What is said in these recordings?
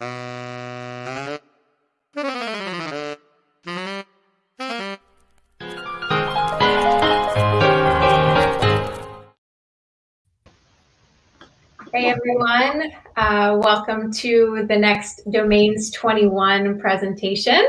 Hey everyone, uh, welcome to the next Domains 21 presentation.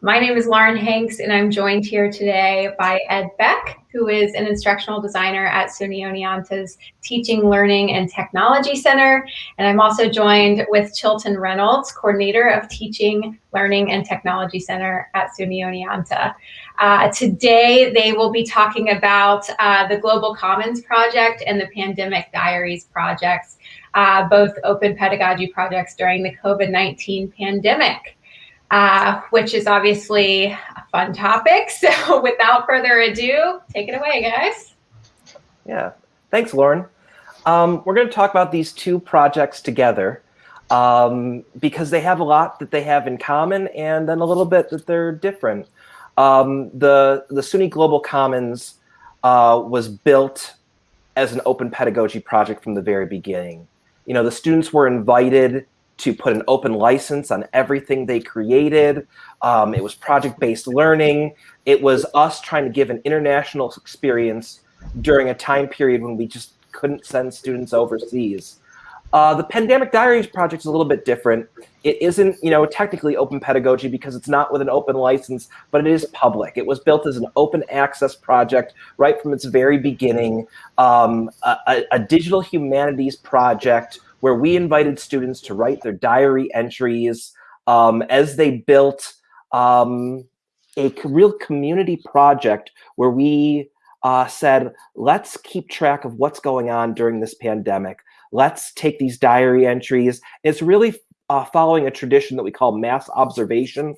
My name is Lauren Hanks and I'm joined here today by Ed Beck, who is an instructional designer at SUNY Oneonta's Teaching, Learning, and Technology Center. And I'm also joined with Chilton Reynolds, coordinator of Teaching, Learning, and Technology Center at SUNY Oneonta. Uh, today, they will be talking about uh, the Global Commons Project and the Pandemic Diaries projects uh, both open pedagogy projects during the COVID-19 pandemic, uh, which is obviously a fun topic. So without further ado, take it away, guys. Yeah, thanks, Lauren. Um, we're going to talk about these two projects together um, because they have a lot that they have in common and then a little bit that they're different. Um, the, the SUNY Global Commons uh, was built as an open pedagogy project from the very beginning. You know, the students were invited to put an open license on everything they created. Um, it was project-based learning. It was us trying to give an international experience during a time period when we just couldn't send students overseas. Uh, the Pandemic Diaries project is a little bit different. It isn't, you know, technically open pedagogy because it's not with an open license, but it is public. It was built as an open access project right from its very beginning, um, a, a digital humanities project where we invited students to write their diary entries um, as they built um, a real community project where we uh, said, let's keep track of what's going on during this pandemic let's take these diary entries. It's really uh, following a tradition that we call mass observation.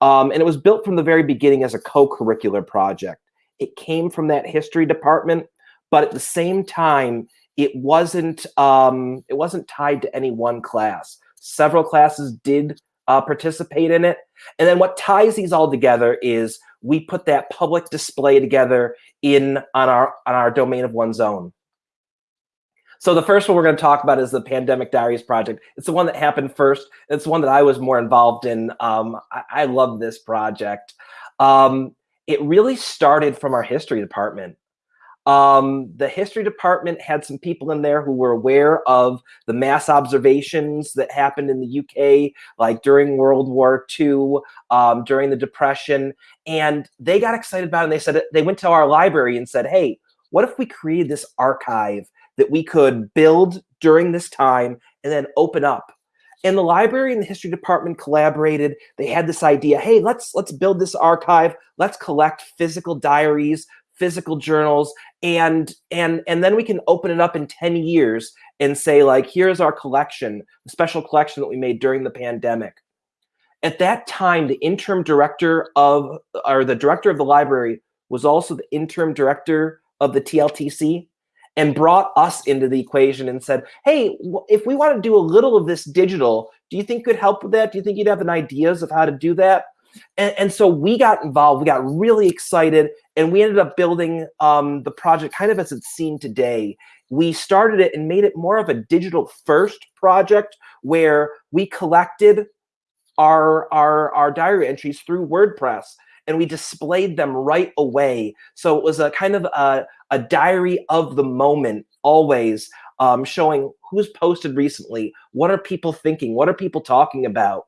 Um, and it was built from the very beginning as a co-curricular project. It came from that history department, but at the same time, it wasn't um, it wasn't tied to any one class. Several classes did uh, participate in it. And then what ties these all together is we put that public display together in on our on our domain of one's own. So the first one we're going to talk about is the Pandemic Diaries project. It's the one that happened first. It's the one that I was more involved in. Um, I, I, love this project. Um, it really started from our history department. Um, the history department had some people in there who were aware of the mass observations that happened in the UK, like during World War II, um, during the Depression, and they got excited about it. And they said they went to our library and said, "Hey, what if we created this archive that we could build during this time and then open up. And the library and the history department collaborated. They had this idea, hey, let's let's build this archive. Let's collect physical diaries, physical journals, and and and then we can open it up in 10 years and say like, here's our collection, special collection that we made during the pandemic. At that time, the interim director of, or the director of the library was also the interim director of the TLTC and brought us into the equation and said, hey, if we want to do a little of this digital, do you think could help with that? Do you think you'd have an ideas of how to do that? And, and so we got involved, we got really excited, and we ended up building um, the project kind of as it's seen today. We started it and made it more of a digital first project where we collected our, our, our diary entries through WordPress and we displayed them right away. So it was a kind of a, a diary of the moment always um, showing who's posted recently, what are people thinking, what are people talking about.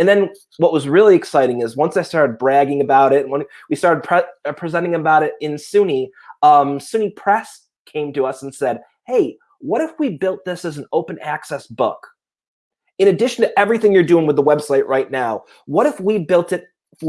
And then what was really exciting is once I started bragging about it, when we started pre uh, presenting about it in SUNY, um, SUNY Press came to us and said, hey, what if we built this as an open access book? In addition to everything you're doing with the website right now, what if we built it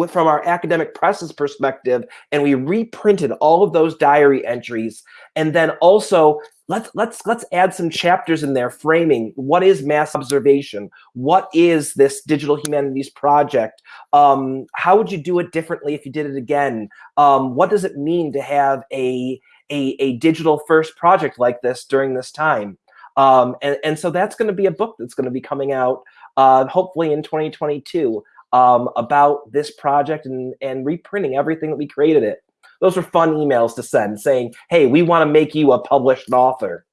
from our academic presses perspective and we reprinted all of those diary entries and then also let's let's let's add some chapters in there framing what is mass observation. What is this digital humanities project? Um, how would you do it differently if you did it again? Um, what does it mean to have a, a, a digital first project like this during this time? Um, and, and so that's going to be a book that's going to be coming out uh, hopefully in 2022 um, about this project and, and reprinting everything that we created it. Those were fun emails to send saying, hey, we want to make you a published author.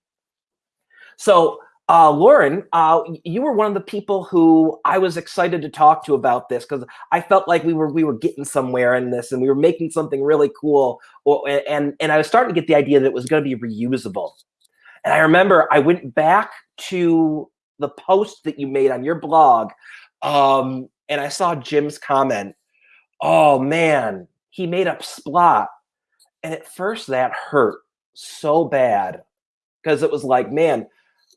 So Uh, Lauren, uh, you were one of the people who I was excited to talk to about this because I felt like we were we were getting somewhere in this and we were making something really cool. And and I was starting to get the idea that it was going to be reusable. And I remember I went back to the post that you made on your blog, um, and I saw Jim's comment. Oh man, he made up Splot, and at first that hurt so bad because it was like, man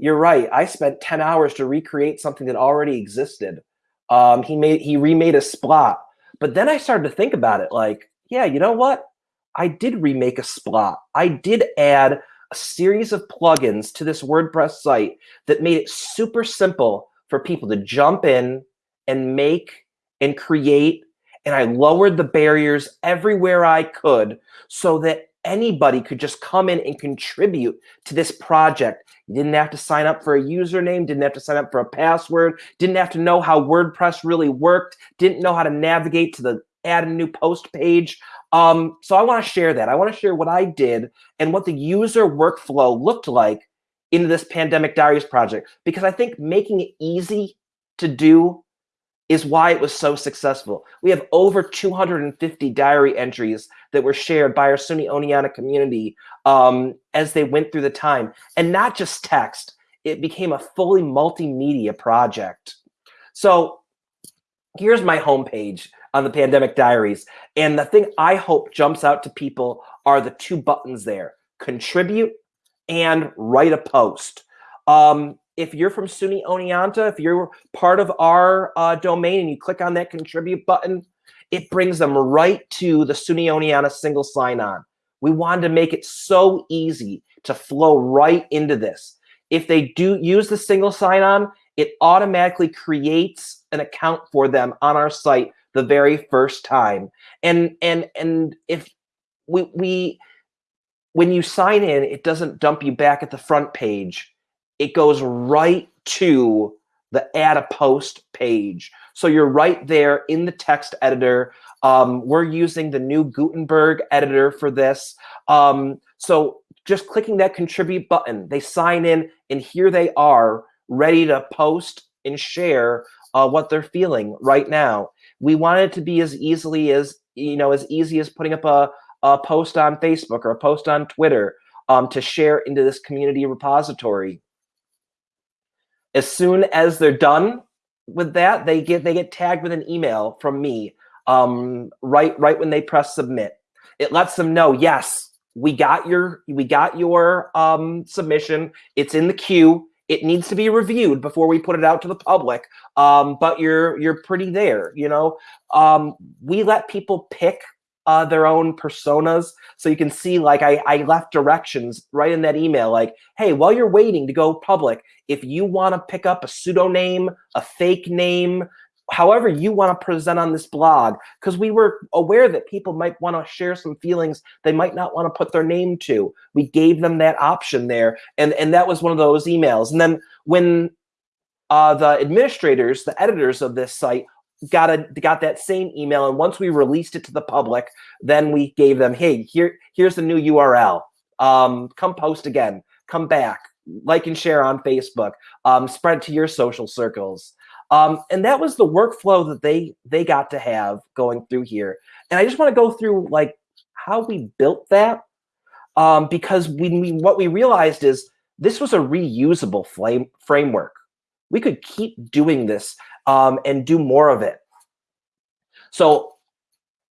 you're right. I spent 10 hours to recreate something that already existed. Um, he made he remade a splot. But then I started to think about it like, yeah, you know what? I did remake a splot. I did add a series of plugins to this WordPress site that made it super simple for people to jump in and make and create. And I lowered the barriers everywhere I could so that anybody could just come in and contribute to this project. You didn't have to sign up for a username, didn't have to sign up for a password, didn't have to know how WordPress really worked, didn't know how to navigate to the add a new post page. Um, so I want to share that. I want to share what I did and what the user workflow looked like in this Pandemic Diaries project, because I think making it easy to do is why it was so successful. We have over 250 diary entries that were shared by our SUNY Oneonta community um, as they went through the time. And not just text, it became a fully multimedia project. So here's my homepage on the Pandemic Diaries. And the thing I hope jumps out to people are the two buttons there, contribute and write a post. Um, if you're from SUNY Oneonta, if you're part of our uh, domain and you click on that contribute button, it brings them right to the SUNY Oneonta single sign-on. We wanted to make it so easy to flow right into this. If they do use the single sign-on, it automatically creates an account for them on our site the very first time. And and and if we we when you sign in, it doesn't dump you back at the front page it goes right to the add a post page. So you're right there in the text editor. Um, we're using the new Gutenberg editor for this. Um, so just clicking that contribute button, they sign in and here they are ready to post and share uh, what they're feeling right now. We want it to be as easily as, you know, as easy as putting up a, a post on Facebook or a post on Twitter um, to share into this community repository as soon as they're done with that, they get they get tagged with an email from me um, right right when they press submit. It lets them know, yes, we got your we got your um, submission. It's in the queue. It needs to be reviewed before we put it out to the public. Um, but you're you're pretty there. You know, um, we let people pick uh, their own personas. So you can see like I, I left directions right in that email like, hey, while you're waiting to go public, if you want to pick up a pseudonym, a fake name, however you want to present on this blog, because we were aware that people might want to share some feelings they might not want to put their name to. We gave them that option there. And, and that was one of those emails. And then when uh, the administrators, the editors of this site got a got that same email and once we released it to the public then we gave them hey here here's the new url um, come post again. Come back. Like and share on facebook. Um, spread to your social circles. Um, and that was the workflow that they they got to have going through here. And i just want to go through like how we built that um, because when we what we realized is this was a reusable flame framework. We could keep doing this um, and do more of it. So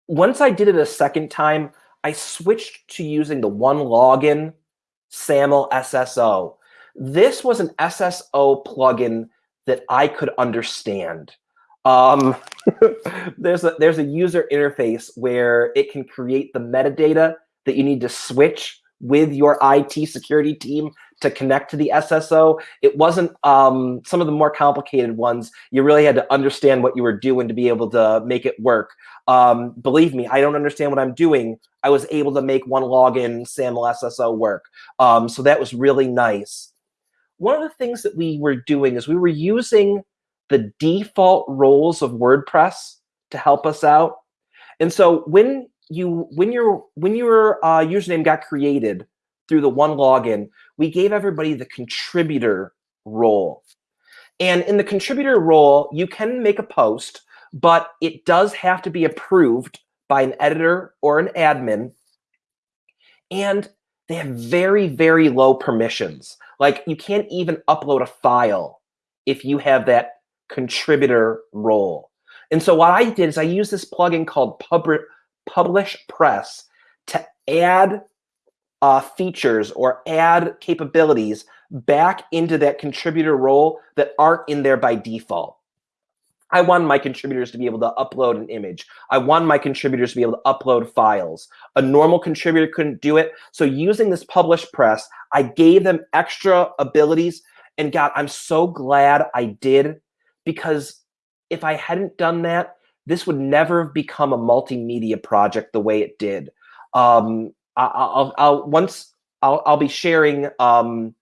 once I did it a second time, I switched to using the OneLogin SAML SSO. This was an SSO plugin that I could understand. Um, there's a there's a user interface where it can create the metadata that you need to switch with your IT security team to connect to the SSO. It wasn't um, some of the more complicated ones. You really had to understand what you were doing to be able to make it work. Um, believe me, I don't understand what I'm doing. I was able to make OneLogin SAML SSO work. Um, so that was really nice. One of the things that we were doing is we were using the default roles of WordPress to help us out. And so when you when your when your uh, username got created, through the OneLogin, we gave everybody the contributor role. And in the contributor role, you can make a post, but it does have to be approved by an editor or an admin. And they have very, very low permissions. Like you can't even upload a file if you have that contributor role. And so what I did is I used this plugin called Publish Press to add uh, features or add capabilities back into that contributor role that aren't in there by default. I want my contributors to be able to upload an image. I want my contributors to be able to upload files. A normal contributor couldn't do it. So using this PublishPress, I gave them extra abilities. And God, I'm so glad I did because if I hadn't done that, this would never have become a multimedia project the way it did. Um, I'll, I'll once I'll, I'll be sharing um,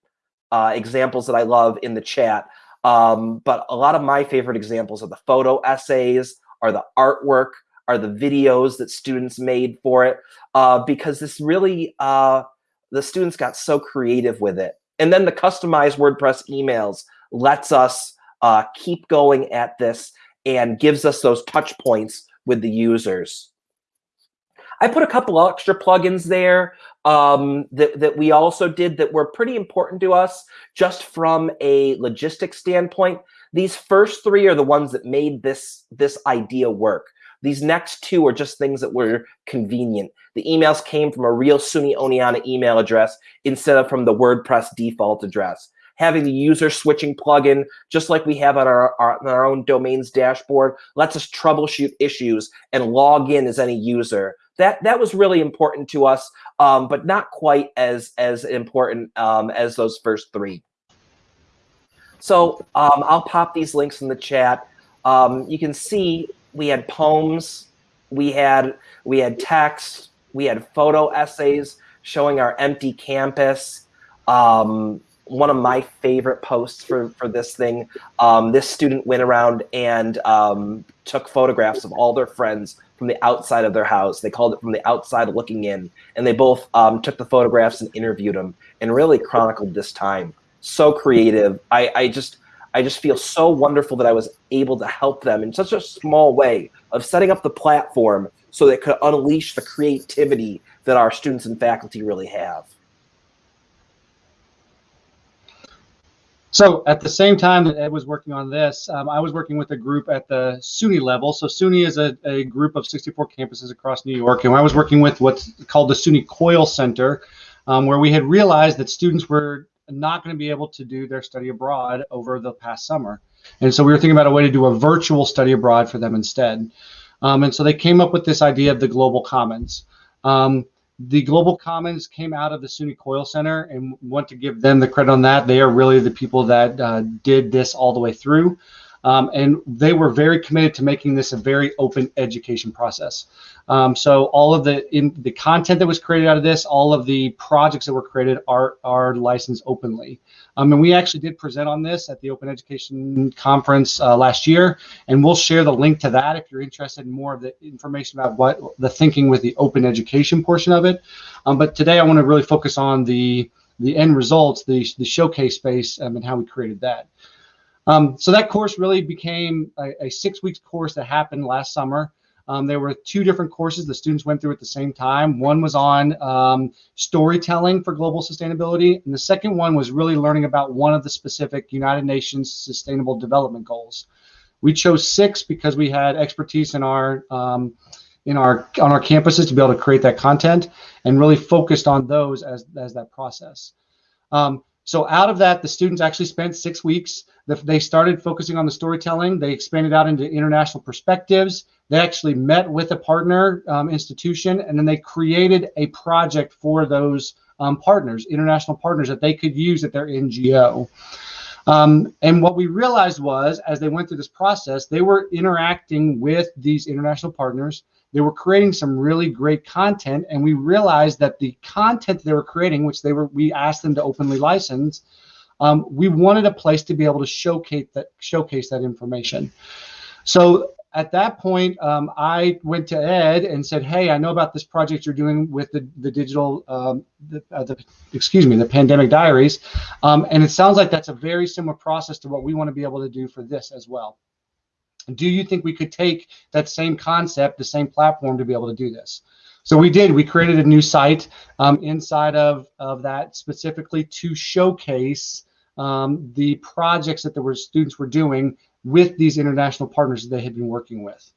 uh, examples that I love in the chat. Um, but a lot of my favorite examples are the photo essays, are the artwork, are the videos that students made for it, uh, because this really, uh, the students got so creative with it. And then the customized WordPress emails lets us uh, keep going at this and gives us those touch points with the users. I put a couple extra plugins there um, that, that we also did that were pretty important to us just from a logistics standpoint. These first three are the ones that made this, this idea work. These next two are just things that were convenient. The emails came from a real SUNY Oneonta email address instead of from the WordPress default address having the user switching plugin, just like we have on our, our, on our own domains dashboard, lets us troubleshoot issues and log in as any user. That that was really important to us, um, but not quite as as important um, as those first three. So um, I'll pop these links in the chat. Um, you can see we had poems, we had we had text, we had photo essays showing our empty campus. Um, one of my favorite posts for, for this thing. Um, this student went around and took photographs of all their friends from the outside of their house. They called it from the outside looking in. And they both um, took the photographs and interviewed them and really chronicled this time. So creative. I, I just I just feel so wonderful that I was able to help them in such a small way of setting up the platform so they could unleash the creativity that our students and faculty really have. So at the same time that Ed was working on this, um, I was working with a group at the SUNY level. So SUNY is a, a, group of 64 campuses across New York, and I was working with what's called the SUNY COIL Center, um, where we had realized that students were not going to be able to do their study abroad over the past summer. And so we were thinking about a way to do a virtual study abroad for them instead. Um, and so they came up with this idea of the Global Commons. Um, the Global Commons came out of the SUNY COIL Center and want to give them the credit on that. They are really the people that uh, did this all the way through. Um, and they were very committed to making this a very open education process. Um, so all of the in the content that was created out of this, all of the projects that were created are are licensed openly. Um, and we actually did present on this at the Open Education Conference uh, last year, and we'll share the link to that if you're interested in more of the information about what the thinking with the open education portion of it. Um, but today I want to really focus on the the end results, the, the showcase space, um, and how we created that. Um, so that course really became a, a, six weeks course that happened last summer. Um, there were two different courses the students went through at the same time. One was on um, storytelling for global sustainability, and the second one was really learning about one of the specific United Nations Sustainable Development Goals. We chose six because we had expertise in our um, in our on our campuses to be able to create that content and really focused on those as as that process. Um, so out of that, the students actually spent six weeks. They started focusing on the storytelling. They expanded out into international perspectives. They actually met with a partner um, institution, and then they created a project for those um, partners, international partners that they could use at their NGO. Um, and what we realized was, as they went through this process, they were interacting with these international partners. They were creating some really great content, and we realized that the content they were creating, which they were, we asked them to openly license, um, we wanted a place to be able to showcase that showcase that information. So at that point, um, I went to Ed and said, "Hey, I know about this project you're doing with the the digital, um, the, uh, the, excuse me, the pandemic diaries, um, and it sounds like that's a very similar process to what we want to be able to do for this as well. Do you think we could take that same concept, the same platform, to be able to do this?" So we did. We created a new site um, inside of of that specifically to showcase um, the projects that the students were doing with these international partners that they had been working with.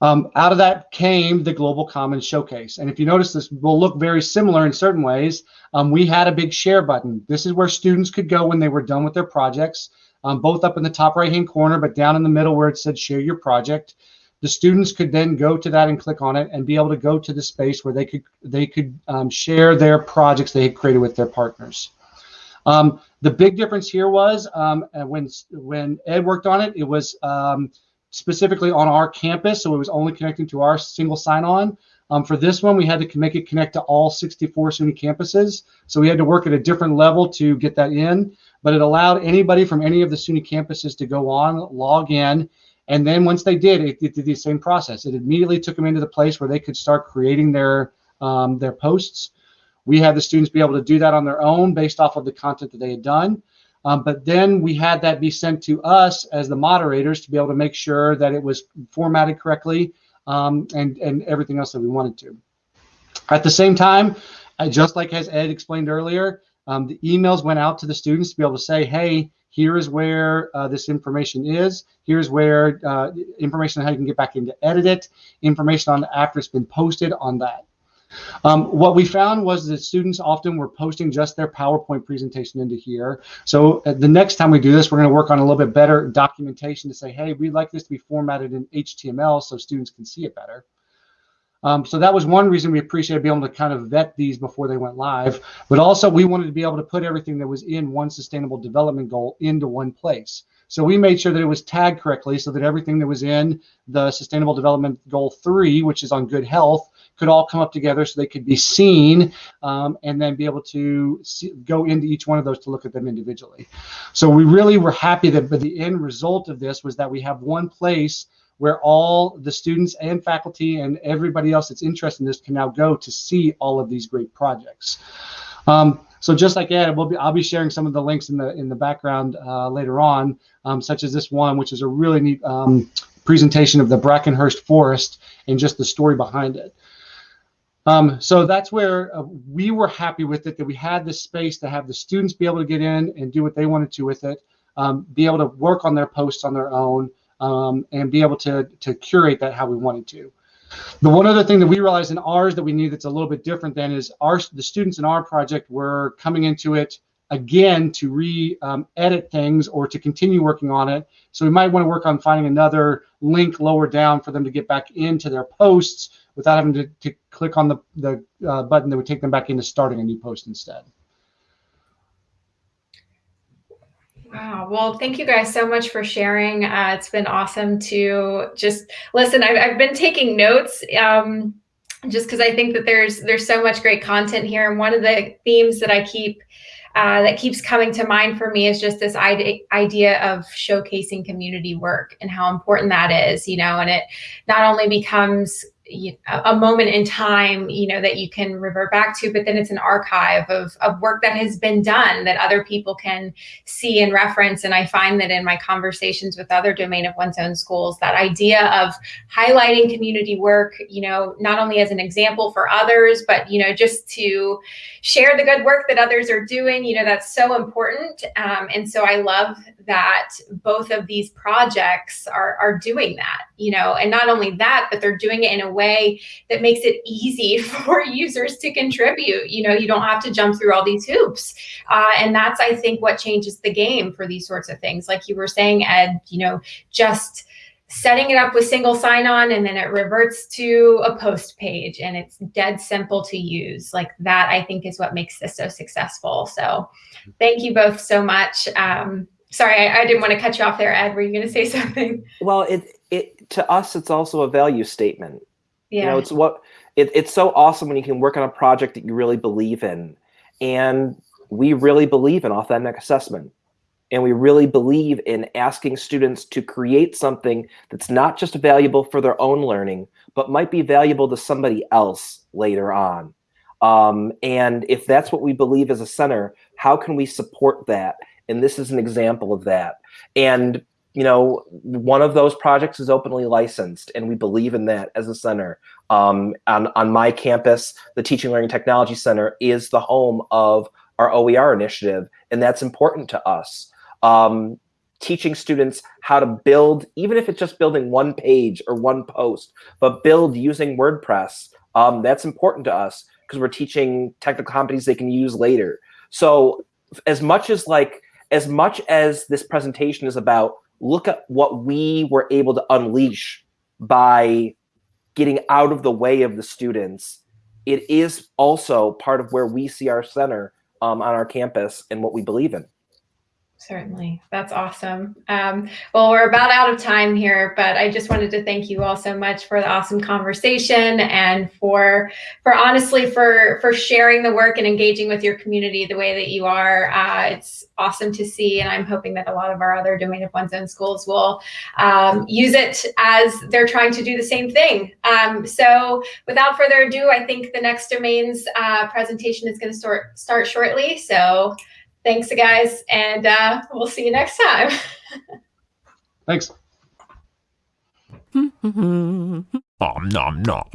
Um, out of that came the Global Commons Showcase. And if you notice, this will look very similar in certain ways. Um, we had a big share button. This is where students could go when they were done with their projects, um, both up in the top right-hand corner, but down in the middle where it said share your project. The students could then go to that and click on it and be able to go to the space where they could they could um, share their projects they had created with their partners. Um, the big difference here was um, when when Ed worked on it, it was um, specifically on our campus, so it was only connecting to our single sign-on. Um, for this one, we had to make it connect to all 64 SUNY campuses, so we had to work at a different level to get that in. But it allowed anybody from any of the SUNY campuses to go on, log in, and then once they did, it, it did the same process. It immediately took them into the place where they could start creating their um, their posts. We had the students be able to do that on their own based off of the content that they had done. Um, but then we had that be sent to us as the moderators to be able to make sure that it was formatted correctly um, and, and everything else that we wanted to. At the same time, just like as Ed explained earlier, um, the emails went out to the students to be able to say, hey, here is where uh, this information is. Here's where uh, information on how you can get back in to edit it, information on after it's been posted on that. Um, what we found was that students often were posting just their PowerPoint presentation into here. So uh, the next time we do this, we're going to work on a little bit better documentation to say, hey, we'd like this to be formatted in HTML so students can see it better. Um, so that was one reason we appreciated being able to kind of vet these before they went live. But also we wanted to be able to put everything that was in one sustainable development goal into one place. So we made sure that it was tagged correctly so that everything that was in the Sustainable Development Goal 3, which is on good health, could all come up together so they could be seen um, and then be able to see, go into each one of those to look at them individually. So we really were happy that but the end result of this was that we have one place where all the students and faculty and everybody else that's interested in this can now go to see all of these great projects. Um, so just like Ed, we'll be, I'll be sharing some of the links in the in the background uh, later on, um, such as this one, which is a really neat um, presentation of the Brackenhurst Forest and just the story behind it. Um, so that's where uh, we were happy with it, that we had this space to have the students be able to get in and do what they wanted to with it, um, be able to work on their posts on their own, um, and be able to, to curate that how we wanted to. The one other thing that we realized in ours that we need that's a little bit different than is our the students in our project were coming into it again to re-edit um, things or to continue working on it. So we might want to work on finding another link lower down for them to get back into their posts without having to, to click on the, the uh, button that would take them back into starting a new post instead. Wow. Well, thank you guys so much for sharing. Uh, it's been awesome to just listen. I've, I've been taking notes um, just because I think that there's there's so much great content here. And one of the themes that I keep uh, that keeps coming to mind for me is just this idea of showcasing community work and how important that is, you know, and it not only becomes a moment in time, you know, that you can revert back to, but then it's an archive of, of work that has been done that other people can see and reference. And I find that in my conversations with other domain of one's own schools, that idea of highlighting community work, you know, not only as an example for others, but, you know, just to share the good work that others are doing, you know, that's so important. Um, and so I love that both of these projects are, are doing that, you know, and not only that, but they're doing it in a way that makes it easy for users to contribute. You know, you don't have to jump through all these hoops. Uh, and that's, I think, what changes the game for these sorts of things. Like you were saying, Ed, you know, just setting it up with single sign-on and then it reverts to a post page and it's dead simple to use. Like that, I think, is what makes this so successful. So thank you both so much. Um, sorry, I, I, didn't want to cut you off there, Ed. Were you going to say something? Well, it, it to us, it's also a value statement. Yeah. You know, it's what it, it's so awesome when you can work on a project that you really believe in. And we really believe in authentic assessment. And we really believe in asking students to create something that's not just valuable for their own learning, but might be valuable to somebody else later on. Um, and if that's what we believe as a center, how can we support that? And this is an example of that. And you know, one of those projects is openly licensed, and we believe in that as a center. Um, on, on my campus, the Teaching Learning Technology Center is the home of our OER initiative, and that's important to us. Um, teaching students how to build, even if it's just building one page or one post, but build using WordPress, um, that's important to us because we're teaching technical competencies they can use later. So as much as like, as much as this presentation is about look at what we were able to unleash by getting out of the way of the students. It is also part of where we see our center um, on our campus and what we believe in. Certainly. That's awesome. Um, well, we're about out of time here, but I just wanted to thank you all so much for the awesome conversation and for, for honestly, for, for sharing the work and engaging with your community the way that you are. Uh, it's awesome to see. And I'm hoping that a lot of our other Domain of One's Own schools will um, use it as they're trying to do the same thing. Um, so without further ado, I think the next domains uh, presentation is going to start, start shortly. So thanks, guys, and uh, we'll see you next time. Thanks. nom nom nom.